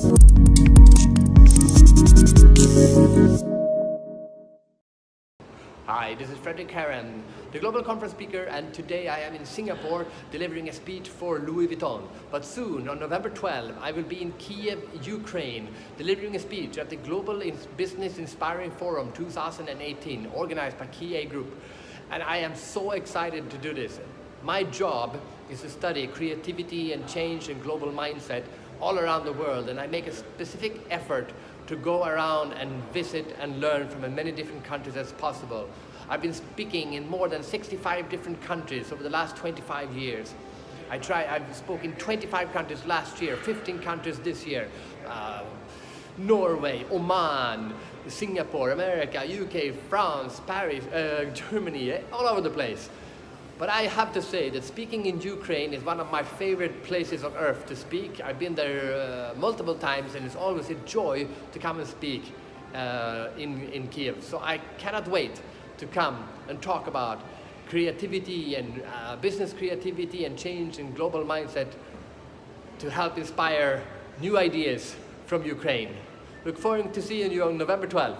Hi, this is Fredrik Härén, the Global Conference Speaker, and today I am in Singapore delivering a speech for Louis Vuitton. But soon, on November 12, I will be in Kiev, Ukraine, delivering a speech at the Global Business Inspiring Forum 2018, organized by KIA Group. And I am so excited to do this. My job is to study creativity and change and global mindset all around the world, and I make a specific effort to go around and visit and learn from as many different countries as possible. I've been speaking in more than 65 different countries over the last 25 years. I try, I've spoken 25 countries last year, 15 countries this year. Uh, Norway, Oman, Singapore, America, UK, France, Paris, uh, Germany, eh, all over the place. But I have to say that speaking in Ukraine is one of my favorite places on earth to speak. I've been there uh, multiple times and it's always a joy to come and speak uh, in, in Kiev. So I cannot wait to come and talk about creativity and uh, business creativity and change in global mindset to help inspire new ideas from Ukraine. Look forward to seeing you on November 12.